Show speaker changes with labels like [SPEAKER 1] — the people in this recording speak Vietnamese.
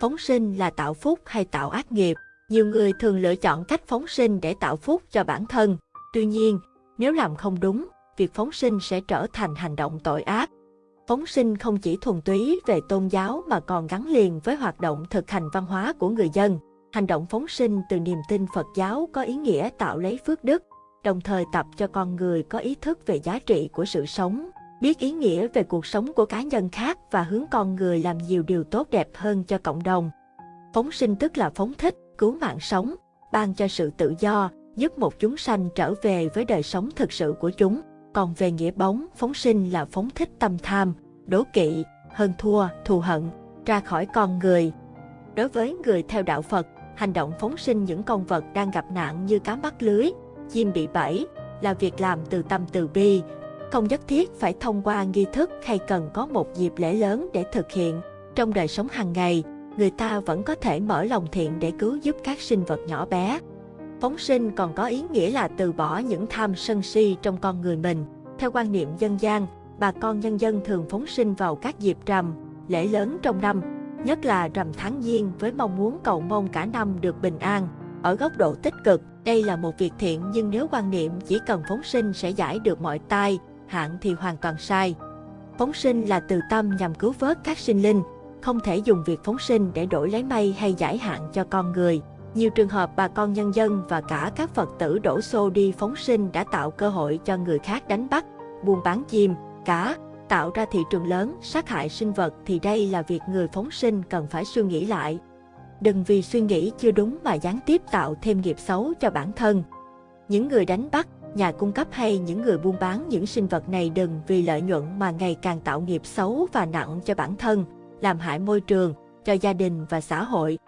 [SPEAKER 1] Phóng sinh là tạo phúc hay tạo ác nghiệp? Nhiều người thường lựa chọn cách phóng sinh để tạo phúc cho bản thân. Tuy nhiên, nếu làm không đúng, việc phóng sinh sẽ trở thành hành động tội ác. Phóng sinh không chỉ thuần túy về tôn giáo mà còn gắn liền với hoạt động thực hành văn hóa của người dân. Hành động phóng sinh từ niềm tin Phật giáo có ý nghĩa tạo lấy phước đức, đồng thời tập cho con người có ý thức về giá trị của sự sống, biết ý nghĩa về cuộc sống của cá nhân khác và hướng con người làm nhiều điều tốt đẹp hơn cho cộng đồng. Phóng sinh tức là phóng thích, cứu mạng sống, ban cho sự tự do, giúp một chúng sanh trở về với đời sống thực sự của chúng. Còn về nghĩa bóng, phóng sinh là phóng thích tâm tham, đố kỵ, hơn thua, thù hận, ra khỏi con người. Đối với người theo đạo Phật, hành động phóng sinh những con vật đang gặp nạn như cá mắc lưới, chim bị bẫy là việc làm từ tâm từ bi, không nhất thiết phải thông qua nghi thức hay cần có một dịp lễ lớn để thực hiện. Trong đời sống hàng ngày, người ta vẫn có thể mở lòng thiện để cứu giúp các sinh vật nhỏ bé. Phóng sinh còn có ý nghĩa là từ bỏ những tham sân si trong con người mình. Theo quan niệm dân gian, bà con nhân dân thường phóng sinh vào các dịp rằm, lễ lớn trong năm, nhất là rằm tháng giêng với mong muốn cầu mong cả năm được bình an. Ở góc độ tích cực, đây là một việc thiện nhưng nếu quan niệm chỉ cần phóng sinh sẽ giải được mọi tai, hạn thì hoàn toàn sai. Phóng sinh là từ tâm nhằm cứu vớt các sinh linh, không thể dùng việc phóng sinh để đổi lấy may hay giải hạn cho con người. Nhiều trường hợp bà con nhân dân và cả các Phật tử đổ xô đi phóng sinh đã tạo cơ hội cho người khác đánh bắt, buôn bán chim, cá, tạo ra thị trường lớn, sát hại sinh vật thì đây là việc người phóng sinh cần phải suy nghĩ lại. Đừng vì suy nghĩ chưa đúng mà gián tiếp tạo thêm nghiệp xấu cho bản thân. Những người đánh bắt, nhà cung cấp hay những người buôn bán những sinh vật này đừng vì lợi nhuận mà ngày càng tạo nghiệp xấu và nặng cho bản thân, làm hại môi trường, cho gia đình và xã hội.